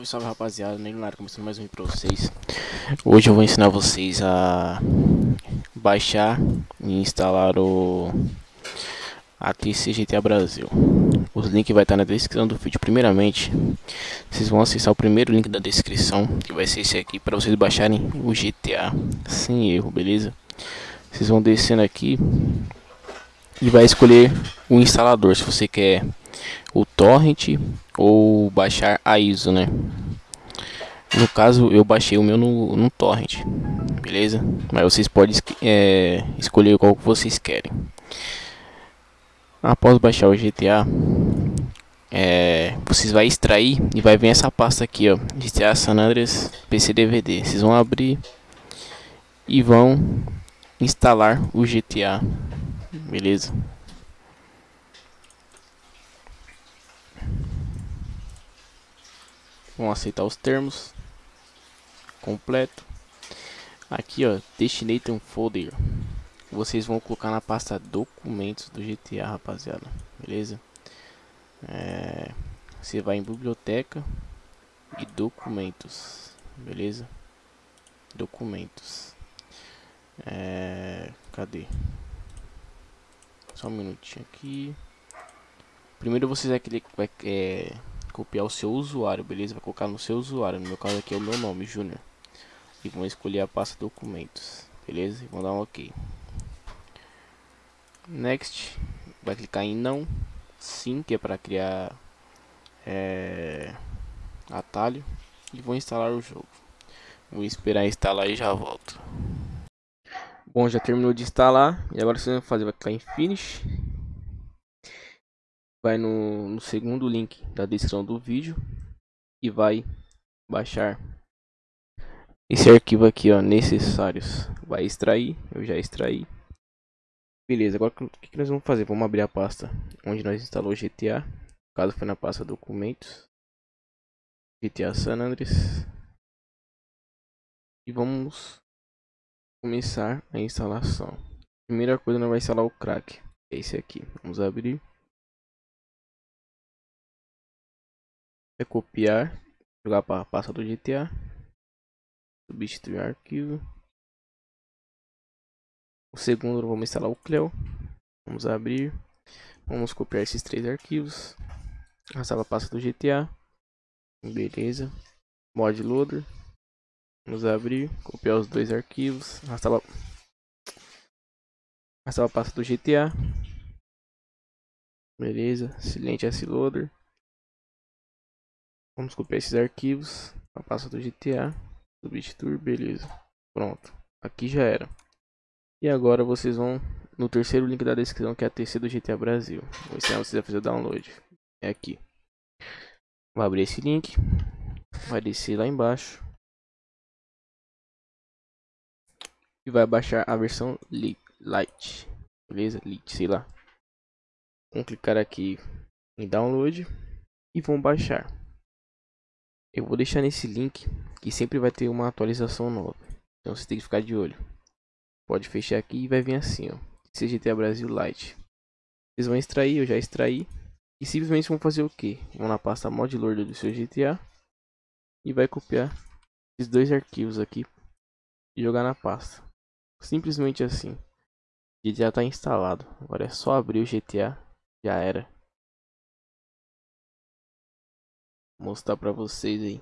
Salve, salve rapaziada, Negular, começando mais um vídeo pra vocês. Hoje eu vou ensinar vocês a baixar e instalar o ATC GTA Brasil. Os links vai estar na descrição do vídeo. Primeiramente, vocês vão acessar o primeiro link da descrição Que vai ser esse aqui, para vocês baixarem o GTA sem erro, beleza? Vocês vão descendo aqui e vai escolher o instalador se você quer o torrent ou baixar a ISO, né? No caso, eu baixei o meu no, no torrent, beleza? Mas vocês podem é, escolher qual que vocês querem. Após baixar o GTA, é, vocês vai extrair e vai vir essa pasta aqui, ó, GTA San Andreas PC DVD. Vocês vão abrir e vão instalar o GTA, beleza? Vão aceitar os termos. Completo. Aqui ó destination folder. Vocês vão colocar na pasta documentos do GTA rapaziada. Beleza? É, você vai em biblioteca e documentos. Beleza? Documentos. É, cadê? Só um minutinho aqui. Primeiro vocês vai, vai é, copiar o seu usuário, beleza? Vai colocar no seu usuário, no meu caso aqui é o meu nome, Júnior. E vão escolher a pasta documentos, beleza? E vão dar um OK. Next, vai clicar em não, sim, que é para criar é, atalho. E vou instalar o jogo. Vou esperar instalar e já volto. Bom, já terminou de instalar. E agora você vai fazer, vai clicar em Finish vai no, no segundo link da descrição do vídeo e vai baixar esse arquivo aqui ó necessários. Vai extrair eu já extraí. Beleza agora o que, que nós vamos fazer? Vamos abrir a pasta onde nós instalou GTA no caso foi na pasta documentos. GTA San Andreas. E vamos começar a instalação. Primeira coisa nós vai instalar o crack. É esse aqui. Vamos abrir é copiar, jogar para pasta do GTA, substituir arquivo. O segundo vamos instalar o Cleo, vamos abrir, vamos copiar esses três arquivos, arrastar a pasta do GTA, beleza, mod loader, vamos abrir, copiar os dois arquivos, arrastar a, arrastar a pasta do GTA, beleza, silente S loader Vamos copiar esses arquivos. A pasta do GTA. Substituir, beleza. Pronto. Aqui já era. E agora vocês vão no terceiro link da descrição que é a TC do GTA Brasil. Vou ensinar vocês a fazer o download. É aqui. Vai abrir esse link. Vai descer lá embaixo. E vai baixar a versão Lite. Beleza? Lite, sei lá. Vamos clicar aqui em download. E vão baixar. Eu vou deixar nesse link que sempre vai ter uma atualização nova. Então você tem que ficar de olho. Pode fechar aqui e vai vir assim, ó. CGTA Brasil Lite. Vocês vão extrair, eu já extraí. E simplesmente vão fazer o que? Vão na pasta mod loader do seu GTA. E vai copiar esses dois arquivos aqui. E jogar na pasta. Simplesmente assim. GTA está instalado. Agora é só abrir o GTA. Já era. Mostrar para vocês aí.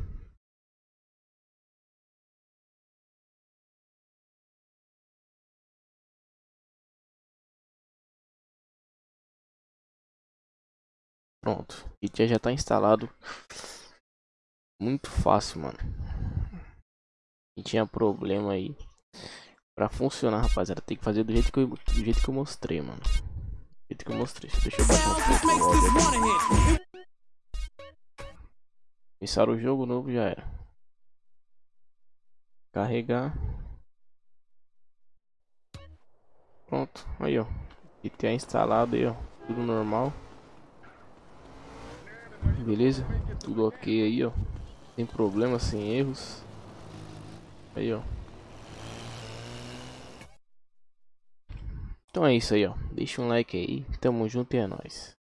Pronto, o já está instalado. Muito fácil, mano. E tinha problema aí. Pra funcionar, rapaziada, tem que fazer do jeito que eu, do jeito que eu mostrei, mano. Do jeito que eu mostrei. Deixa eu baixar um pouco Começar o jogo novo já era. Carregar. Pronto, aí ó. GTA instalado aí ó. Tudo normal. Beleza? Tudo ok aí ó. Sem problema, sem erros. Aí ó. Então é isso aí ó. Deixa um like aí. Tamo junto e é nóis.